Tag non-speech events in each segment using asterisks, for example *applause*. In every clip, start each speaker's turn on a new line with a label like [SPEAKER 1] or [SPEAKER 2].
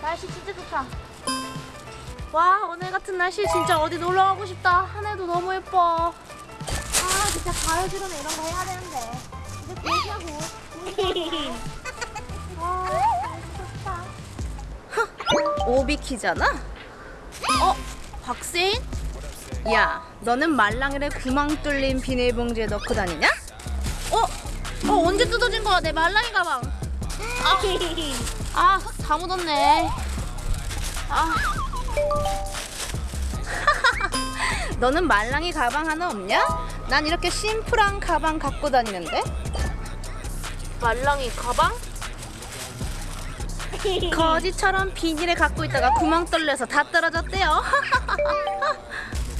[SPEAKER 1] 날씨 진짜 좋다. 와 오늘 같은 날씨 진짜 어디 놀러 가고 싶다. 하늘도 너무 예뻐. 아 진짜 가요주로는 이런 거 해야 되는데. 이제 얘기하고. 와 *laughs* 좋다.
[SPEAKER 2] 오비키잖아? 어? 박세인? 야, 너는 말랑이를 구멍 뚫린 비닐봉지에 넣고 다니냐?
[SPEAKER 1] 어? 어 언제 뜯어진 거야 내 말랑이 가방. 아, 흙 다 묻었네. 아, *laughs*
[SPEAKER 2] 너는 말랑이 가방 하나 없냐? 난 이렇게 심플한 가방 갖고 다니는데?
[SPEAKER 1] 말랑이 가방? *laughs*
[SPEAKER 2] 거지처럼 비닐에 갖고 있다가 구멍 뚫려서 다 떨어졌대요.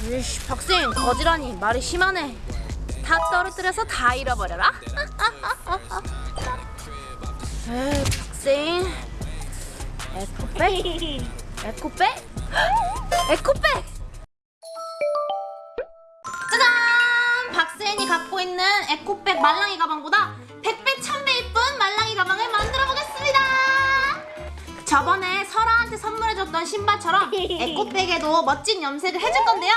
[SPEAKER 2] *laughs*
[SPEAKER 1] 이씨, 박세인 거지라니 말이 심하네.
[SPEAKER 2] 다 떨어뜨려서 다 잃어버려라.
[SPEAKER 1] 에이, 박세인.
[SPEAKER 2] 에코백? 에코백? 에코백!
[SPEAKER 1] 짜잔! 박세인이 갖고 있는 에코백 말랑이 가방보다 100배, 1000배 이쁜 말랑이 가방을 만들어 보겠습니다! 저번에 설아한테 선물해줬던 신발처럼 *laughs* 에코백에도 멋진 염색을 해줄 건데요.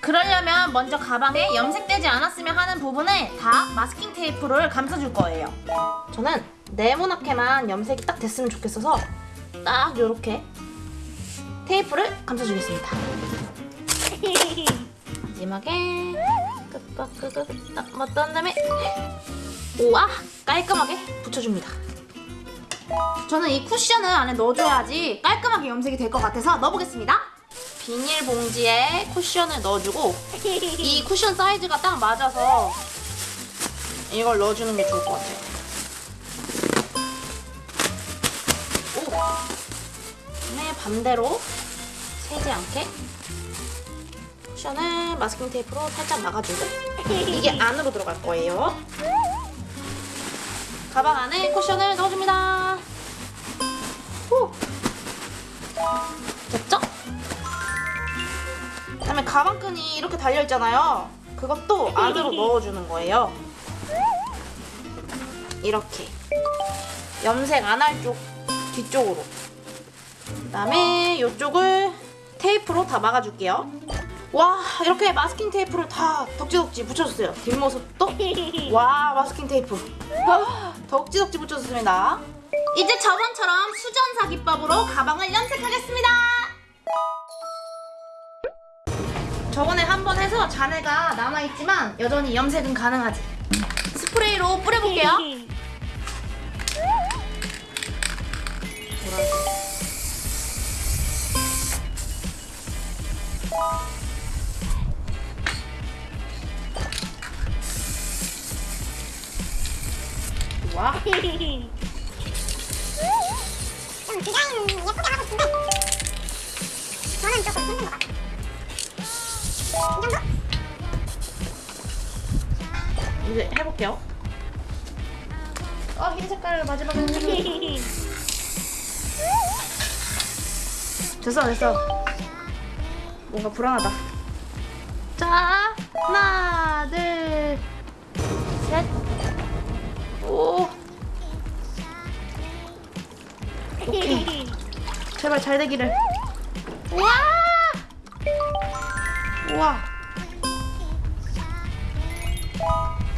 [SPEAKER 1] 그러려면 먼저 가방에 염색되지 않았으면 하는 부분을 다 마스킹 테이프를 감싸줄 거예요. 저는 네모나게만 염색이 딱 됐으면 좋겠어서 딱 이렇게 테이프를 감싸주겠습니다. *laughs* 마지막에 끄끄끄끄 딱 맞던 다음에 우와 깔끔하게 붙여줍니다. 저는 이 쿠션을 안에 넣어줘야지 깔끔하게 염색이 될 것 같아서 넣어보겠습니다. 비닐봉지에 쿠션을 넣어주고 *laughs* 이 쿠션 사이즈가 딱 맞아서 이걸 넣어주는 게 좋을 것 같아요. 다음에 반대로 새지 않게 쿠션을 마스킹 테이프로 살짝 막아주고 이게 안으로 들어갈 거예요. 가방 안에 쿠션을 넣어줍니다. 후. 됐죠? 그다음에 가방끈이 이렇게 달려 있잖아요. 그것도 안으로 *laughs* 넣어주는 거예요. 이렇게 염색 안 할 쪽 뒤쪽으로. 그다음에 이쪽을 테이프로 다 막아줄게요. 와 이렇게 마스킹 테이프를 다 덕지덕지 붙여줬어요. 뒷모습도 와 마스킹 테이프 와, 덕지덕지 붙여줬습니다. 이제 저번처럼 수전사 기법으로 가방을 염색하겠습니다. 저번에 한 번 해서 잔해가 남아있지만 여전히 염색은 가능하지. 스프레이로 뿌려볼게요. 보라색. *laughs* 와.
[SPEAKER 3] 저는 조금 힘든 것 같아요. 이 정도?
[SPEAKER 1] 이제 해볼게요. 어, 흰 색깔을 마지막에. *laughs* 됐어, 됐어. 뭔가 불안하다. 자, 하나, 둘, 셋. 오. 오케이. 제발 잘 되기를. 우와! 우와.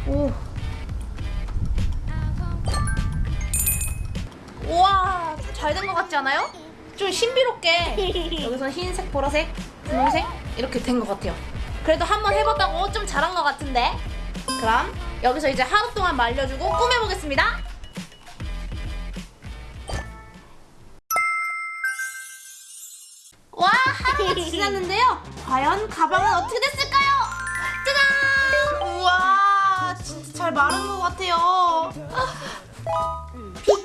[SPEAKER 1] 오. 우와, 잘 된 것 같지 않아요? 좀 신비롭게 여기서 흰색, 보라색, 분홍색 이렇게 된 것 같아요. 그래도 한번 해봤다고 좀 잘한 것 같은데. 그럼 여기서 이제 하루 동안 말려주고 꾸며보겠습니다. 와, 하루가 *laughs* 지났는데요. 과연 가방은 어떻게 됐을까요? 짜잔! 우와, 진짜 잘 마른 것 같아요. 비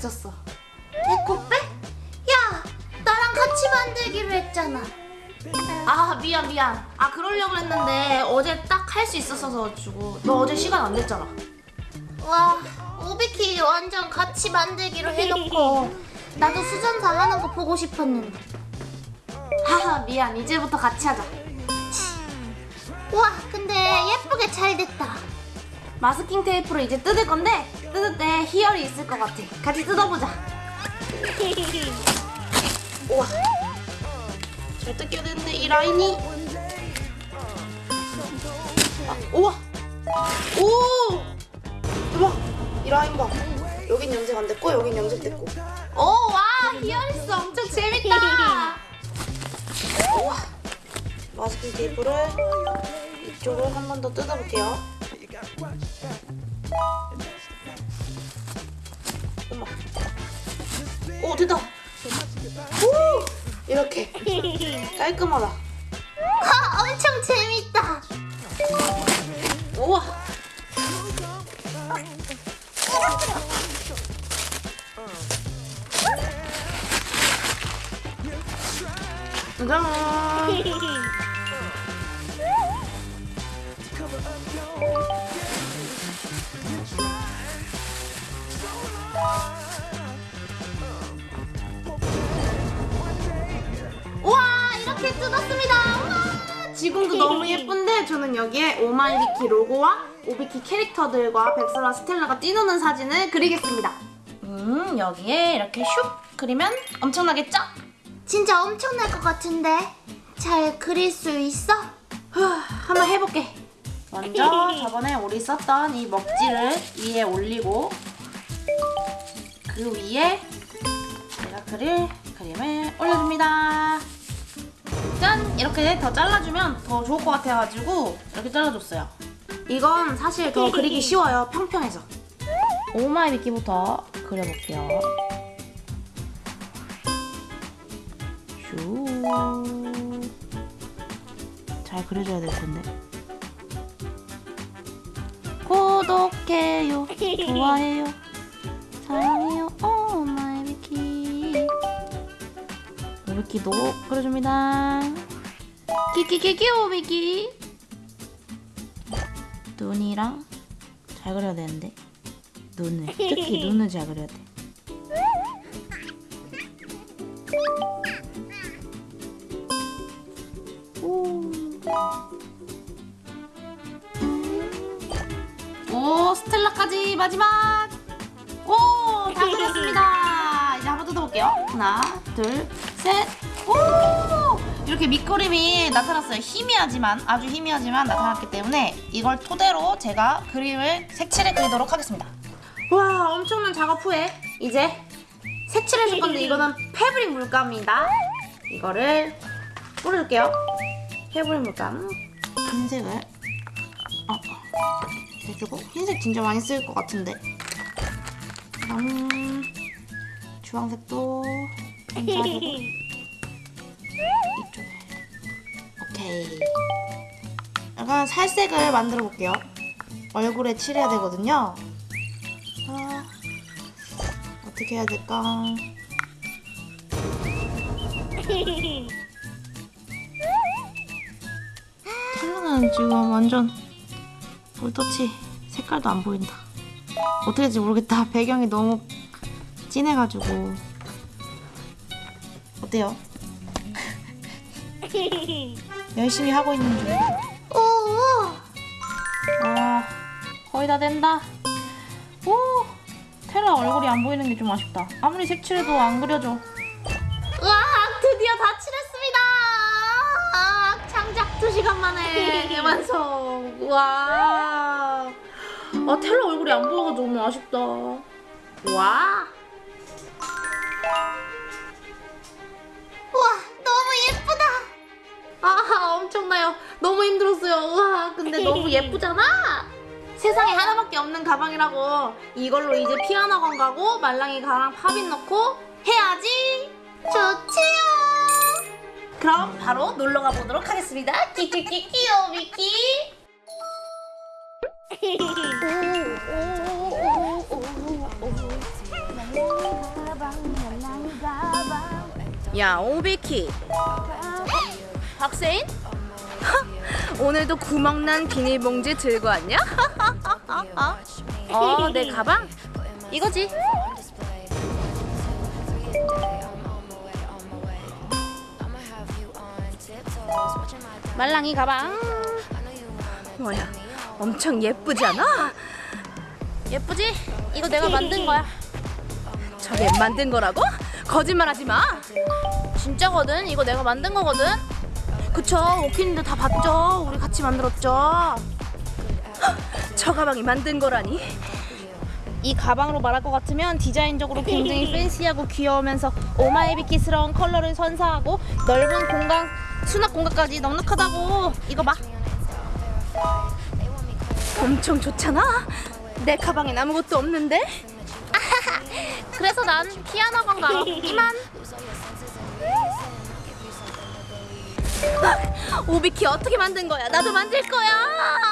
[SPEAKER 1] 있었어.
[SPEAKER 3] 에코백? 야, 나랑 같이 만들기로 했잖아.
[SPEAKER 1] 아, 미안, 미안. 아, 그러려고 했는데 어제 딱 할 수 있었어서 가지고. 너 어제 시간 안 됐잖아.
[SPEAKER 3] 와, 오비키 완전 같이 만들기로 해놓고 나도 수전사 하는 거 보고 싶었는데.
[SPEAKER 1] 하하, 미안. 이제부터 같이 하자.
[SPEAKER 3] 와 근데 예쁘게 잘 됐다.
[SPEAKER 1] 마스킹 테이프로 이제 뜯을 건데 뜯을 때 희열이 있을 것 같아. 같이 뜯어보자. *laughs* 우와. 잘 뜯겨야 되는데 이 라인이. 아, 우와. 오. 대박. 이 라인 봐. 여긴 염색 안 됐고 여긴 염색 됐고. 오, 와 희열 있어. 엄청 재밌다. 우와. 마스킹 테이프를 이쪽을 한 번 더 뜯어볼게요. 오 됐다. 오 이렇게 깔끔하다.
[SPEAKER 3] 아 엄청 재밌다.
[SPEAKER 1] 우와. 짜 *laughs* 뜯었습니다. 지금도 너무 예쁜데 저는 여기에 오마이비키 로고와 오비키 캐릭터들과 백설와 스텔라가 뛰노는 사진을 그리겠습니다. 음 여기에 이렇게 슉 그리면 엄청나겠죠?
[SPEAKER 3] 진짜 엄청날 것 같은데 잘 그릴 수 있어?
[SPEAKER 1] 후, 한번 해볼게. 먼저 *laughs* 저번에 우리 썼던 이 먹지를 위에 올리고 그 위에 제가 그릴 그림을 올려줍니다. 짠! 이렇게 더 잘라주면 더 좋을 것 같아가지고 이렇게 잘라줬어요. 이건 사실 더 그리기 쉬워요. 평평해서. 오마이 미끼부터 그려볼게요. 슈. 잘 그려줘야 될 텐데. 구독해요, 좋아해요, 사랑해요, 미키도 그려줍니다. 키키키키 오미키. 눈이랑 잘 그려야 되는데 눈을 특히 눈을 잘 그려야 돼. 오. 오 스텔라까지 마지막 오다 그렸습니다 이제 한번 뜯어볼게요 하나 둘 셋 오! 이렇게 밑그림이 나타났어요. 희미하지만 아주 희미하지만 나타났기 때문에 이걸 토대로 제가 그림을 색칠해 그리도록 하겠습니다. 와 엄청난 작업 후에 이제 색칠해 줄 건데 이거는 패브릭 물감입니다. 이거를 뿌려줄게요. 패브릭 물감. 흰색을. 어, 해주고 흰색 진짜 많이 쓸 것 같은데. 음, 주황색도 이쪽에 오케이 약간 살색을 만들어 볼게요 얼굴에 칠해야 되거든요 아, 어떻게 해야 될까 텔라는 지금 완전 볼터치 색깔도 안 보인다. 어떻게 될지 모르겠다. 배경이 너무 진해가지고. 어때요? 열심히 하고 있는 중.
[SPEAKER 3] 오,
[SPEAKER 1] 와, 거의 다 된다. 오, 테라 얼굴이 안 보이는 게 좀 아쉽다. 아무리 색칠해도 안 그려져.
[SPEAKER 3] 와 드디어 다 칠했습니다. 아, 장작 2 시간 만에 *laughs*
[SPEAKER 1] 대완성. 와. 아, 텔라 얼굴이 안 보여가지고 너무 아쉽다. 와.
[SPEAKER 3] 와
[SPEAKER 1] 아 엄청나요. 너무 힘들었어요. 와 근데 너무 *laughs* 예쁘잖아. 세상에 하나밖에 없는 가방이라고 이걸로 이제 피아노 가고 말랑이 가랑 팝인 넣고 해야지.
[SPEAKER 3] 좋지요.
[SPEAKER 1] 그럼 바로 놀러 가 보도록 하겠습니다. 키키키키 오미키.
[SPEAKER 2] 야 오비키 박세인? 오늘도 구멍난 비닐봉지 들고 왔냐? 어, 내 가방? 이거지.
[SPEAKER 1] 말랑이 가방.
[SPEAKER 2] 뭐야 엄청 예쁘지 않아?
[SPEAKER 1] 예쁘지? 이거 내가 만든 거야.
[SPEAKER 2] 저게 만든 거라고? 거짓말하지 마.
[SPEAKER 1] 진짜거든. 이거 내가 만든 거거든. 그쵸? 오키님들 다 봤죠? 우리 같이 만들었죠.
[SPEAKER 2] 저 가방이 만든 거라니.
[SPEAKER 1] 이 가방으로 말할 것 같으면 디자인적으로 굉장히 *laughs* 팬시하고 귀여우면서 오마이비키스러운 컬러를 선사하고 넓은 공간, 수납 공간까지 넉넉하다고. 이거 봐.
[SPEAKER 2] 엄청 좋잖아. 내 가방엔 아무것도 없는데. *laughs*
[SPEAKER 1] 그래서 난 피아노 가러 이만. *laughs*
[SPEAKER 2] 오비키 어떻게 만든 거야? 나도 만들 거야.